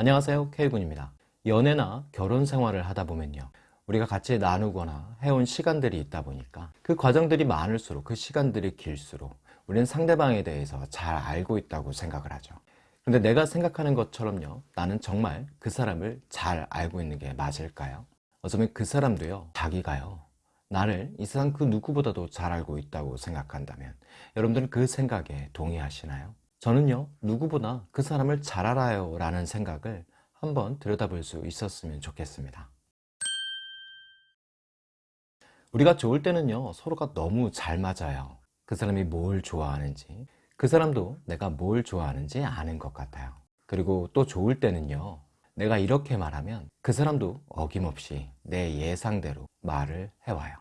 안녕하세요 K군입니다. 연애나 결혼 생활을 하다 보면요. 우리가 같이 나누거나 해온 시간들이 있다 보니까 그 과정들이 많을수록 그 시간들이 길수록 우리는 상대방에 대해서 잘 알고 있다고 생각을 하죠. 근데 내가 생각하는 것처럼요. 나는 정말 그 사람을 잘 알고 있는 게 맞을까요? 어쩌면 그 사람도요. 자기가요. 나를 이 세상 그 누구보다도 잘 알고 있다고 생각한다면 여러분들은 그 생각에 동의하시나요? 저는요 누구보다 그 사람을 잘 알아요 라는 생각을 한번 들여다볼 수 있었으면 좋겠습니다. 우리가 좋을 때는요 서로가 너무 잘 맞아요. 그 사람이 뭘 좋아하는지 그 사람도 내가 뭘 좋아하는지 아는 것 같아요. 그리고 또 좋을 때는요 내가 이렇게 말하면 그 사람도 어김없이 내 예상대로 말을 해와요.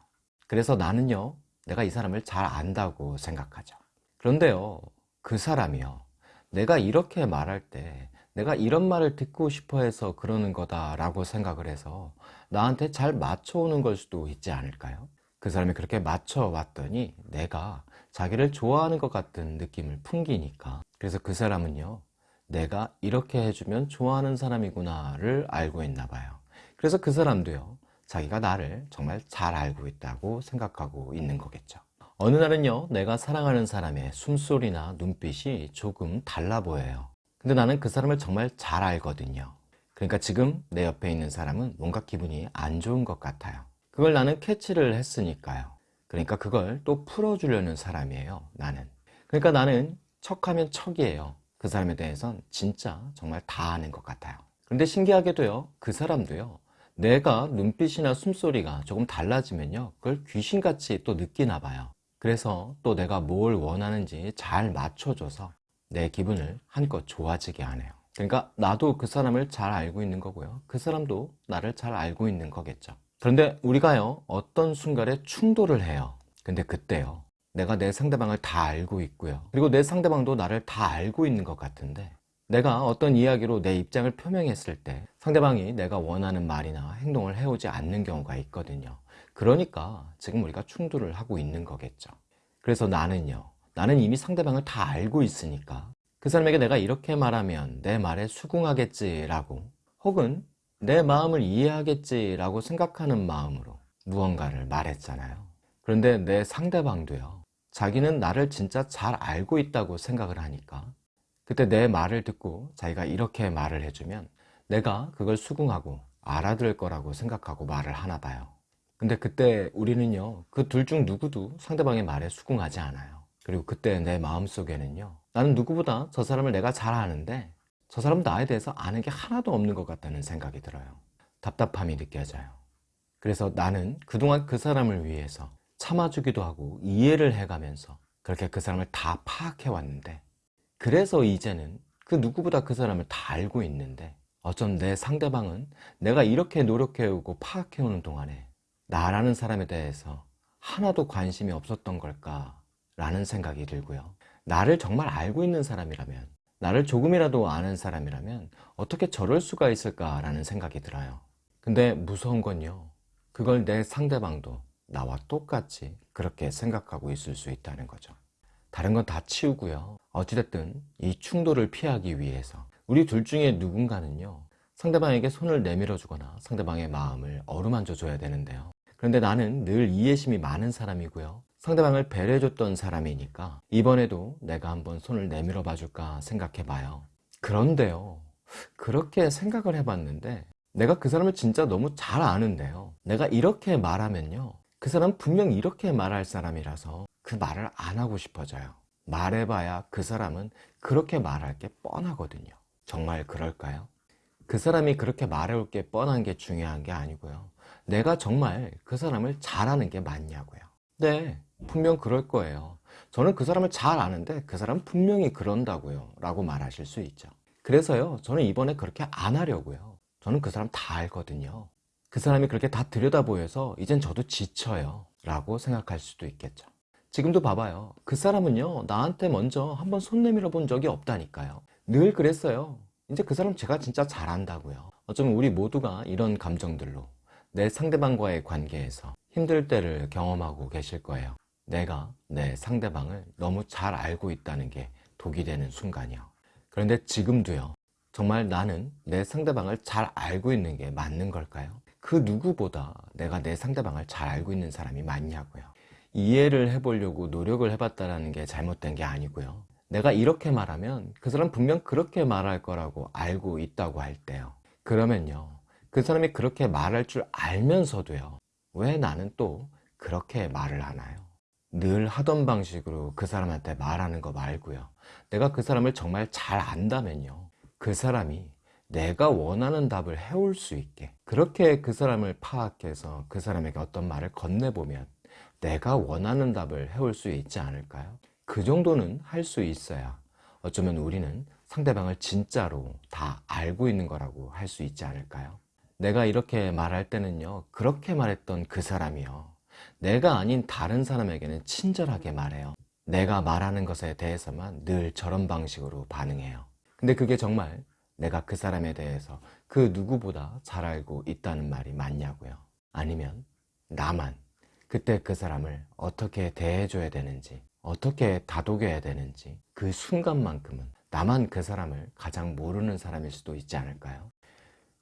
그래서 나는요 내가 이 사람을 잘 안다고 생각하죠. 그런데요 그 사람이요. 내가 이렇게 말할 때 내가 이런 말을 듣고 싶어 해서 그러는 거다 라고 생각을 해서 나한테 잘 맞춰오는 걸 수도 있지 않을까요? 그 사람이 그렇게 맞춰왔더니 내가 자기를 좋아하는 것 같은 느낌을 풍기니까. 그래서 그 사람은요 내가 이렇게 해주면 좋아하는 사람이구나를 알고 있나 봐요. 그래서 그 사람도요 자기가 나를 정말 잘 알고 있다고 생각하고 있는 거겠죠 어느 날은요 내가 사랑하는 사람의 숨소리나 눈빛이 조금 달라 보여요. 근데 나는 그 사람을 정말 잘 알거든요. 그러니까 지금 내 옆에 있는 사람은 뭔가 기분이 안 좋은 것 같아요. 그걸 나는 캐치를 했으니까요. 그러니까 그걸 또 풀어주려는 사람이에요 나는. 그러니까 나는 척하면 척이에요. 그 사람에 대해선 진짜 정말 다 아는 것 같아요. 그런데 신기하게도요 그 사람도요 내가 눈빛이나 숨소리가 조금 달라지면요 그걸 귀신같이 또 느끼나 봐요 그래서 또 내가 뭘 원하는지 잘 맞춰줘서 내 기분을 한껏 좋아지게 하네요. 그러니까 나도 그 사람을 잘 알고 있는 거고요. 그 사람도 나를 잘 알고 있는 거겠죠. 그런데 우리가요 어떤 순간에 충돌을 해요. 근데 그때요 내가 내 상대방을 다 알고 있고요. 그리고 내 상대방도 나를 다 알고 있는 것 같은데 내가 어떤 이야기로 내 입장을 표명했을 때 상대방이 내가 원하는 말이나 행동을 해오지 않는 경우가 있거든요. 그러니까 지금 우리가 충돌을 하고 있는 거겠죠. 그래서 나는요 나는 이미 상대방을 다 알고 있으니까 그 사람에게 내가 이렇게 말하면 내 말에 수긍하겠지 라고 혹은 내 마음을 이해하겠지 라고 생각하는 마음으로 무언가를 말했잖아요. 그런데 내 상대방도요 자기는 나를 진짜 잘 알고 있다고 생각을 하니까 그때 내 말을 듣고 자기가 이렇게 말을 해주면 내가 그걸 수긍하고 알아들을 거라고 생각하고 말을 하나 봐요. 근데 그때 우리는요 그 둘 중 누구도 상대방의 말에 수긍하지 않아요. 그리고 그때 내 마음속에는요 나는 누구보다 저 사람을 내가 잘 아는데 저 사람 나에 대해서 아는 게 하나도 없는 것 같다는 생각이 들어요. 답답함이 느껴져요. 그래서 나는 그동안 그 사람을 위해서 참아주기도 하고 이해를 해가면서 그렇게 그 사람을 다 파악해 왔는데 그래서 이제는 그 누구보다 그 사람을 다 알고 있는데 어쩜 내 상대방은 내가 이렇게 노력해오고 파악해오는 동안에 나라는 사람에 대해서 하나도 관심이 없었던 걸까 라는 생각이 들고요. 나를 정말 알고 있는 사람이라면 나를 조금이라도 아는 사람이라면 어떻게 저럴 수가 있을까 라는 생각이 들어요. 근데 무서운 건요. 그걸 내 상대방도 나와 똑같이 그렇게 생각하고 있을 수 있다는 거죠. 다른 건 다 치우고요. 어찌됐든 이 충돌을 피하기 위해서 우리 둘 중에 누군가는요 상대방에게 손을 내밀어 주거나 상대방의 마음을 어루만져 줘야 되는데요. 그런데 나는 늘 이해심이 많은 사람이고요. 상대방을 배려해 줬던 사람이니까 이번에도 내가 한번 손을 내밀어 봐 줄까 생각해 봐요. 그런데요 그렇게 생각을 해봤는데 내가 그 사람을 진짜 너무 잘 아는데요. 내가 이렇게 말하면요 그 사람 분명 이렇게 말할 사람이라서 그 말을 안 하고 싶어져요. 말해봐야 그 사람은 그렇게 말할 게 뻔하거든요 정말 그럴까요? 그 사람이 그렇게 말해올 게 뻔한 게 중요한 게 아니고요. 내가 정말 그 사람을 잘하는 게 맞냐고요. 네 분명 그럴 거예요. 저는 그 사람을 잘 아는데 그 사람 분명히 그런다고요. 라고 말하실 수 있죠. 그래서요 저는 이번에 그렇게 안 하려고요. 저는 그 사람 다 알거든요. 그 사람이 그렇게 다 들여다보여서 이젠 저도 지쳐요. 라고 생각할 수도 있겠죠. 지금도 봐봐요. 그 사람은요 나한테 먼저 한번 손 내밀어 본 적이 없다니까요. 늘 그랬어요 이제 그 사람 제가 진짜 잘 안다고요 어쩌면 우리 모두가 이런 감정들로 내 상대방과의 관계에서 힘들 때를 경험하고 계실 거예요 내가 내 상대방을 너무 잘 알고 있다는 게 독이 되는 순간이요 그런데 지금도요 정말 나는 내 상대방을 잘 알고 있는 게 맞는 걸까요? 그 누구보다 내가 내 상대방을 잘 알고 있는 사람이 맞냐고요. 이해를 해보려고 노력을 해봤다는 게 잘못된 게 아니고요. 내가 이렇게 말하면 그 사람 분명 그렇게 말할 거라고 알고 있다고 할 때요. 그러면요. 그 사람이 그렇게 말할 줄 알면서도요. 왜 나는 또 그렇게 말을 하나요? 늘 하던 방식으로 그 사람한테 말하는 거 말고요. 내가 그 사람을 정말 잘 안다면요. 그 사람이 내가 원하는 답을 해올 수 있게 그렇게 그 사람을 파악해서 그 사람에게 어떤 말을 건네보면 내가 원하는 답을 해올 수 있지 않을까요? 그 정도는 할 수 있어야 어쩌면 우리는 상대방을 진짜로 다 알고 있는 거라고 할 수 있지 않을까요? 내가 이렇게 말할 때는요 그렇게 말했던 그 사람이요. 내가 아닌 다른 사람에게는 친절하게 말해요. 내가 말하는 것에 대해서만 늘 저런 방식으로 반응해요. 근데 그게 정말 내가 그 사람에 대해서 그 누구보다 잘 알고 있다는 말이 맞냐고요? 아니면 나만 그때 그 사람을 어떻게 대해줘야 되는지 어떻게 다독여야 되는지 그 순간만큼은 나만 그 사람을 가장 모르는 사람일 수도 있지 않을까요?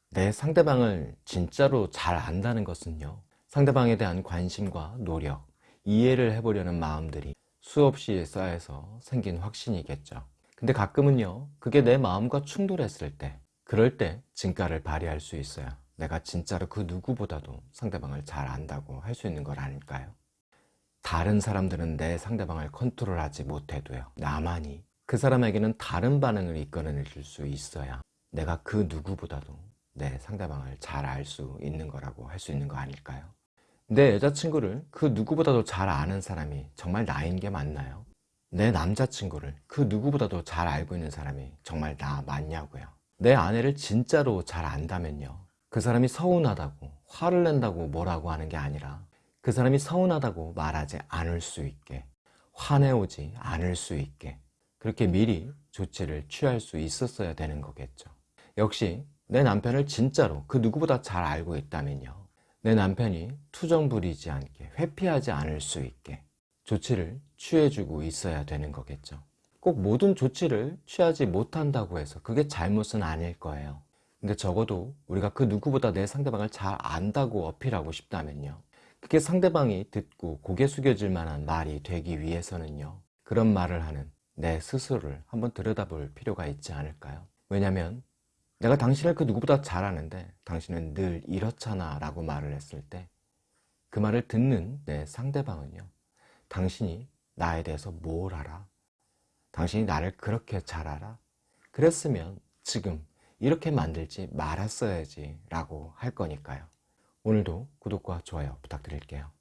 내 상대방을 진짜로 잘 안다는 것은요 상대방에 대한 관심과 노력, 이해를 해보려는 마음들이 수없이 쌓여서 생긴 확신이겠죠 근데 가끔은요 그게 내 마음과 충돌했을 때 그럴 때 진가를 발휘할 수 있어요 내가 진짜로 그 누구보다도 상대방을 잘 안다고 할 수 있는 걸 아닐까요? 다른 사람들은 내 상대방을 컨트롤하지 못해도요 나만이 그 사람에게는 다른 반응을 이끌어낼 수 있어야 내가 그 누구보다도 내 상대방을 잘 알 수 있는 거라고 할 수 있는 거 아닐까요? 내 여자친구를 그 누구보다도 잘 아는 사람이 정말 나인 게 맞나요? 내 남자친구를 그 누구보다도 잘 알고 있는 사람이 정말 나 맞냐고요 내 아내를 진짜로 잘 안다면요 그 사람이 서운하다고 화를 낸다고 뭐라고 하는 게 아니라 그 사람이 서운하다고 말하지 않을 수 있게 화내오지 않을 수 있게 그렇게 미리 조치를 취할 수 있었어야 되는 거겠죠. 역시 내 남편을 진짜로 그 누구보다 잘 알고 있다면요. 내 남편이 투정 부리지 않게 회피하지 않을 수 있게 조치를 취해주고 있어야 되는 거겠죠. 꼭 모든 조치를 취하지 못한다고 해서 그게 잘못은 아닐 거예요. 근데 적어도 우리가 그 누구보다 내 상대방을 잘 안다고 어필하고 싶다면요 그게 상대방이 듣고 고개 숙여질 만한 말이 되기 위해서는요 그런 말을 하는 내 스스로를 한번 들여다볼 필요가 있지 않을까요? 왜냐면 내가 당신을 그 누구보다 잘 아는데 당신은 늘 이렇잖아 라고 말을 했을 때 그 말을 듣는 내 상대방은요 당신이 나에 대해서 뭘 알아? 당신이 나를 그렇게 잘 알아? 그랬으면 지금 이렇게 만들지 말았어야지 라고 할 거니까요 오늘도 구독과 좋아요 부탁드릴게요